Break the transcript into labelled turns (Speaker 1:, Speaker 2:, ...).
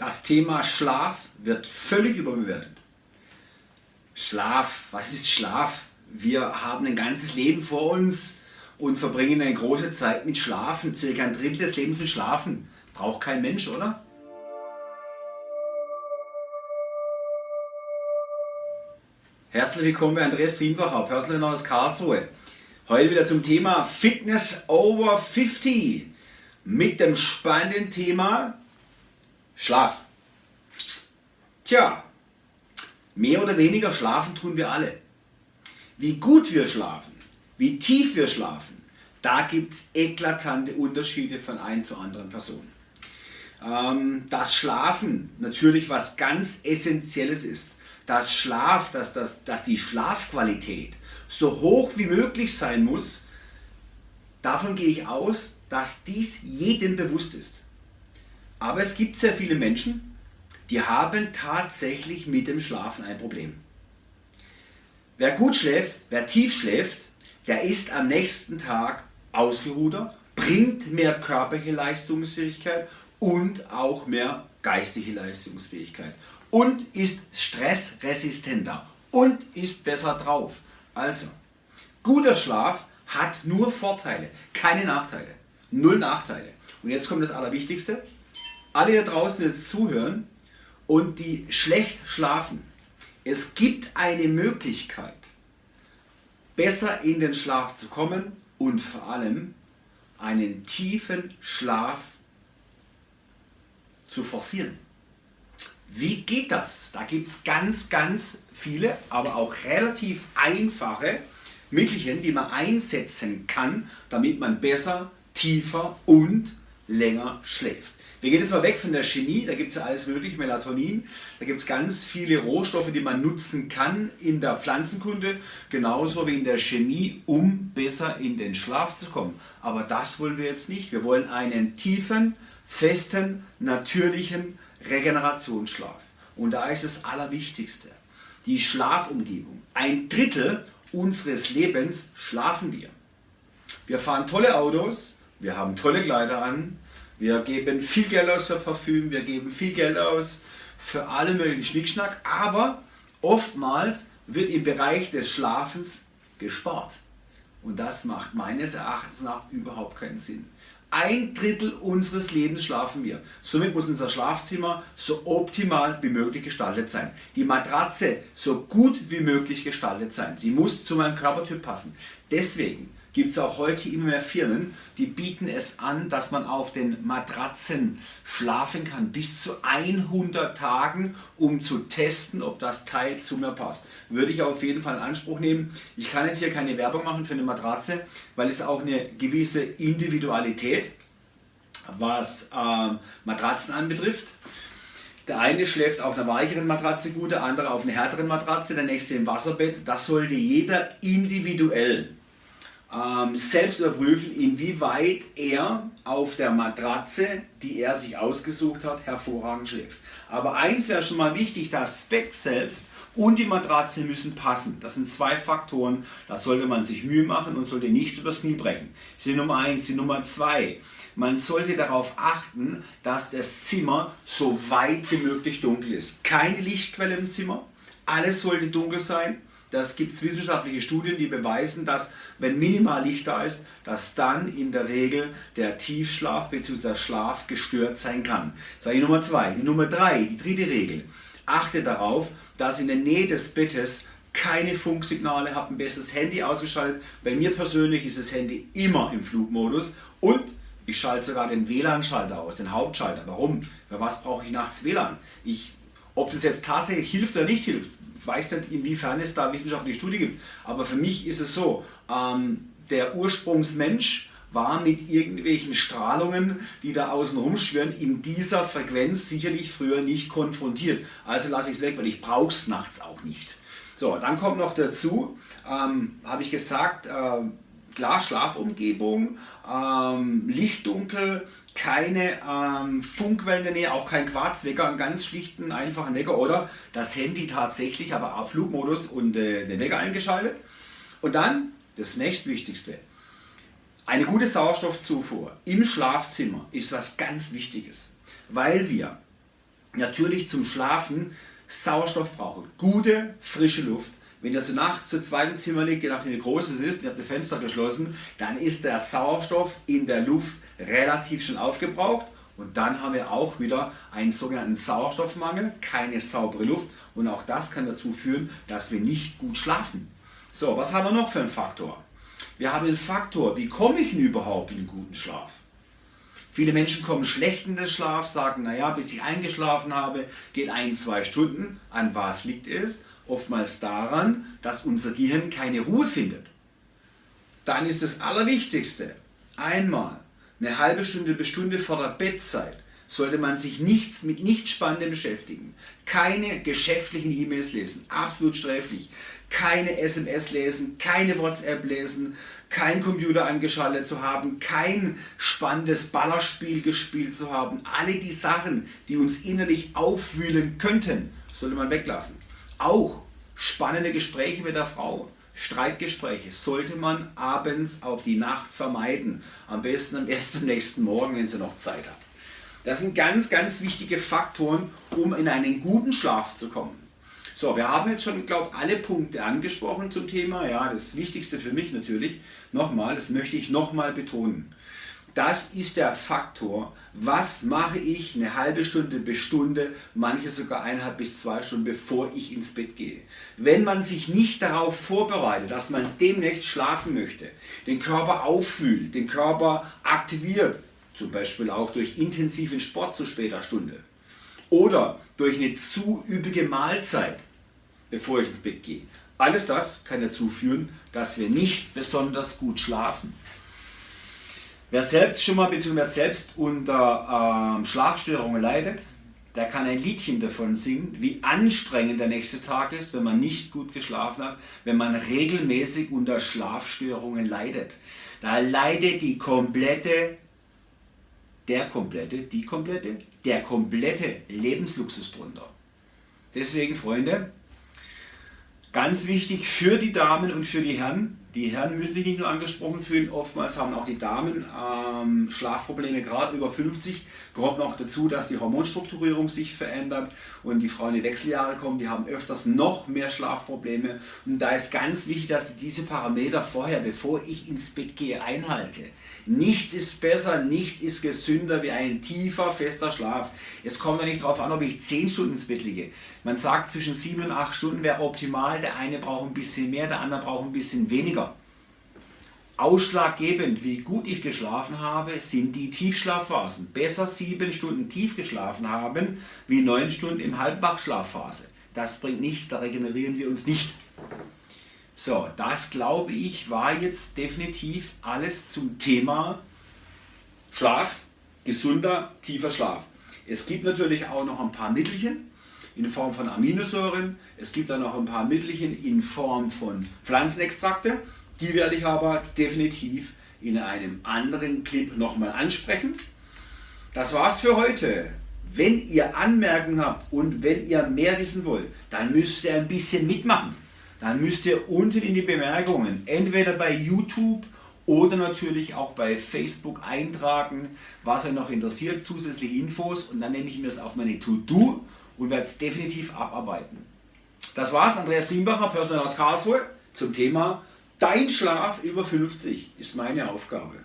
Speaker 1: Das Thema Schlaf wird völlig überbewertet. Schlaf, was ist Schlaf? Wir haben ein ganzes Leben vor uns und verbringen eine große Zeit mit Schlafen, circa ein Drittel des Lebens mit Schlafen. Braucht kein Mensch, oder? Herzlich willkommen bei Andreas Trienbacher, Personal Trainer aus Karlsruhe. Heute wieder zum Thema Fitness over 50 mit dem spannenden Thema Schlaf. Tja, mehr oder weniger schlafen tun wir alle. Wie gut wir schlafen, wie tief wir schlafen, da gibt es eklatante Unterschiede von ein zu anderen Personen. Ähm, dass Schlafen natürlich was ganz Essentielles ist. Dass Schlaf, dass, dass, dass die Schlafqualität so hoch wie möglich sein muss, davon gehe ich aus, dass dies jedem bewusst ist. Aber es gibt sehr viele Menschen, die haben tatsächlich mit dem Schlafen ein Problem. Wer gut schläft, wer tief schläft, der ist am nächsten Tag ausgeruhter, bringt mehr körperliche Leistungsfähigkeit und auch mehr geistige Leistungsfähigkeit und ist stressresistenter und ist besser drauf. Also, guter Schlaf hat nur Vorteile, keine Nachteile. Null Nachteile. Und jetzt kommt das Allerwichtigste alle hier draußen jetzt zuhören und die schlecht schlafen, es gibt eine Möglichkeit, besser in den Schlaf zu kommen und vor allem einen tiefen Schlaf zu forcieren. Wie geht das? Da gibt es ganz, ganz viele, aber auch relativ einfache Mittelchen, die man einsetzen kann, damit man besser, tiefer und länger schläft. Wir gehen jetzt mal weg von der Chemie, da gibt es ja alles mögliche, Melatonin, da gibt es ganz viele Rohstoffe, die man nutzen kann in der Pflanzenkunde, genauso wie in der Chemie, um besser in den Schlaf zu kommen. Aber das wollen wir jetzt nicht. Wir wollen einen tiefen, festen, natürlichen Regenerationsschlaf. Und da ist das Allerwichtigste, die Schlafumgebung. Ein Drittel unseres Lebens schlafen wir. Wir fahren tolle Autos, wir haben tolle Kleider an, wir geben viel Geld aus für Parfüm, wir geben viel Geld aus für alle möglichen Schnickschnack, aber oftmals wird im Bereich des Schlafens gespart. Und das macht meines Erachtens nach überhaupt keinen Sinn. Ein Drittel unseres Lebens schlafen wir. Somit muss unser Schlafzimmer so optimal wie möglich gestaltet sein. Die Matratze so gut wie möglich gestaltet sein. Sie muss zu meinem Körpertyp passen. Deswegen gibt es auch heute immer mehr Firmen, die bieten es an, dass man auf den Matratzen schlafen kann, bis zu 100 Tagen, um zu testen, ob das Teil zu mir passt. Würde ich auf jeden Fall in Anspruch nehmen. Ich kann jetzt hier keine Werbung machen für eine Matratze, weil es auch eine gewisse Individualität, was äh, Matratzen anbetrifft. Der eine schläft auf einer weicheren Matratze gut, der andere auf einer härteren Matratze, der nächste im Wasserbett. Das sollte jeder individuell ähm, selbst überprüfen, inwieweit er auf der Matratze, die er sich ausgesucht hat, hervorragend schläft. Aber eins wäre schon mal wichtig, das Bett selbst und die Matratze müssen passen. Das sind zwei Faktoren, da sollte man sich Mühe machen und sollte nicht übers Knie brechen. Die Nummer eins. Die Nummer zwei, man sollte darauf achten, dass das Zimmer so weit wie möglich dunkel ist. Keine Lichtquelle im Zimmer, alles sollte dunkel sein das gibt es wissenschaftliche Studien, die beweisen, dass wenn minimal Licht da ist, dass dann in der Regel der Tiefschlaf bzw. Schlaf gestört sein kann. Das war die Nummer zwei. Die Nummer drei, die dritte Regel. Achte darauf, dass in der Nähe des Bettes keine Funksignale habt, ein besseres Handy ausgeschaltet. Bei mir persönlich ist das Handy immer im Flugmodus und ich schalte sogar den WLAN-Schalter aus, den Hauptschalter. Warum? Für was brauche ich nachts WLAN? Ich, ob das jetzt tatsächlich hilft oder nicht hilft, weiß nicht, inwiefern es da wissenschaftliche Studien gibt, aber für mich ist es so, ähm, der Ursprungsmensch war mit irgendwelchen Strahlungen, die da außen rumschwirren, in dieser Frequenz sicherlich früher nicht konfrontiert. Also lasse ich es weg, weil ich brauche es nachts auch nicht. So, dann kommt noch dazu, ähm, habe ich gesagt, äh, klar Schlafumgebung, ähm, Lichtdunkel, keine ähm, Funkwellen in der Nähe, auch kein Quarzwecker, einen ganz schlichten, einfachen Wecker oder das Handy tatsächlich, aber auf Flugmodus und äh, den Wecker eingeschaltet. Und dann das nächstwichtigste, eine gute Sauerstoffzufuhr im Schlafzimmer ist was ganz Wichtiges, weil wir natürlich zum Schlafen Sauerstoff brauchen. Gute, frische Luft. Wenn ihr zur Nacht zu zweit im Zimmer liegt, je nachdem wie groß es ist, ihr habt die Fenster geschlossen, dann ist der Sauerstoff in der Luft relativ schon aufgebraucht und dann haben wir auch wieder einen sogenannten Sauerstoffmangel, keine saubere Luft und auch das kann dazu führen, dass wir nicht gut schlafen. So, was haben wir noch für einen Faktor? Wir haben den Faktor, wie komme ich denn überhaupt in einen guten Schlaf? Viele Menschen kommen schlecht in den Schlaf, sagen, naja, bis ich eingeschlafen habe, geht ein, zwei Stunden. An was liegt es? Oftmals daran, dass unser Gehirn keine Ruhe findet. Dann ist das Allerwichtigste, einmal eine halbe Stunde bis Stunde vor der Bettzeit sollte man sich nichts mit nichts Spannendem beschäftigen. Keine geschäftlichen E-Mails lesen, absolut sträflich. Keine SMS lesen, keine WhatsApp lesen, kein Computer angeschaltet zu haben, kein spannendes Ballerspiel gespielt zu haben. Alle die Sachen, die uns innerlich aufwühlen könnten, sollte man weglassen. Auch spannende Gespräche mit der Frau, Streitgespräche sollte man abends auf die Nacht vermeiden. Am besten am ersten nächsten Morgen, wenn sie noch Zeit hat. Das sind ganz, ganz wichtige Faktoren, um in einen guten Schlaf zu kommen. So, wir haben jetzt schon, glaube ich, alle Punkte angesprochen zum Thema. Ja, das Wichtigste für mich natürlich, nochmal, das möchte ich nochmal betonen. Das ist der Faktor, was mache ich eine halbe Stunde bis Stunde, manche sogar eineinhalb bis zwei Stunden, bevor ich ins Bett gehe. Wenn man sich nicht darauf vorbereitet, dass man demnächst schlafen möchte, den Körper auffühlt, den Körper aktiviert, zum Beispiel auch durch intensiven Sport zu später Stunde oder durch eine zu üppige Mahlzeit, bevor ich ins Bett gehe. Alles das kann dazu führen, dass wir nicht besonders gut schlafen. Wer selbst schon mal bzw. selbst unter ähm, Schlafstörungen leidet, der kann ein Liedchen davon singen, wie anstrengend der nächste Tag ist, wenn man nicht gut geschlafen hat, wenn man regelmäßig unter Schlafstörungen leidet. Da leidet die komplette, der komplette, die komplette, der komplette Lebensluxus drunter. Deswegen, Freunde, ganz wichtig für die Damen und für die Herren, die Herren müssen sich nicht nur angesprochen fühlen, oftmals haben auch die Damen ähm, Schlafprobleme, gerade über 50. Kommt noch dazu, dass die Hormonstrukturierung sich verändert und die Frauen in die Wechseljahre kommen, die haben öfters noch mehr Schlafprobleme. Und da ist ganz wichtig, dass sie diese Parameter vorher, bevor ich ins Bett gehe, einhalte. Nichts ist besser, nichts ist gesünder wie ein tiefer, fester Schlaf. Es kommt ja nicht darauf an, ob ich 10 Stunden ins Bett liege. Man sagt, zwischen 7 und 8 Stunden wäre optimal. Der eine braucht ein bisschen mehr, der andere braucht ein bisschen weniger. Ausschlaggebend, wie gut ich geschlafen habe, sind die Tiefschlafphasen. Besser 7 Stunden tief geschlafen haben, wie 9 Stunden im Halbwachschlafphase. Das bringt nichts, da regenerieren wir uns nicht. So, das glaube ich war jetzt definitiv alles zum Thema Schlaf, gesunder, tiefer Schlaf. Es gibt natürlich auch noch ein paar Mittelchen in Form von Aminosäuren. Es gibt dann noch ein paar Mittelchen in Form von Pflanzenextrakte. Die werde ich aber definitiv in einem anderen Clip nochmal ansprechen. Das war's für heute. Wenn ihr Anmerkungen habt und wenn ihr mehr wissen wollt, dann müsst ihr ein bisschen mitmachen dann müsst ihr unten in die Bemerkungen, entweder bei YouTube oder natürlich auch bei Facebook eintragen, was euch noch interessiert, zusätzliche Infos und dann nehme ich mir das auf meine To-Do und werde es definitiv abarbeiten. Das war's, Andreas Riembacher, Personal aus Karlsruhe, zum Thema Dein Schlaf über 50 ist meine Aufgabe.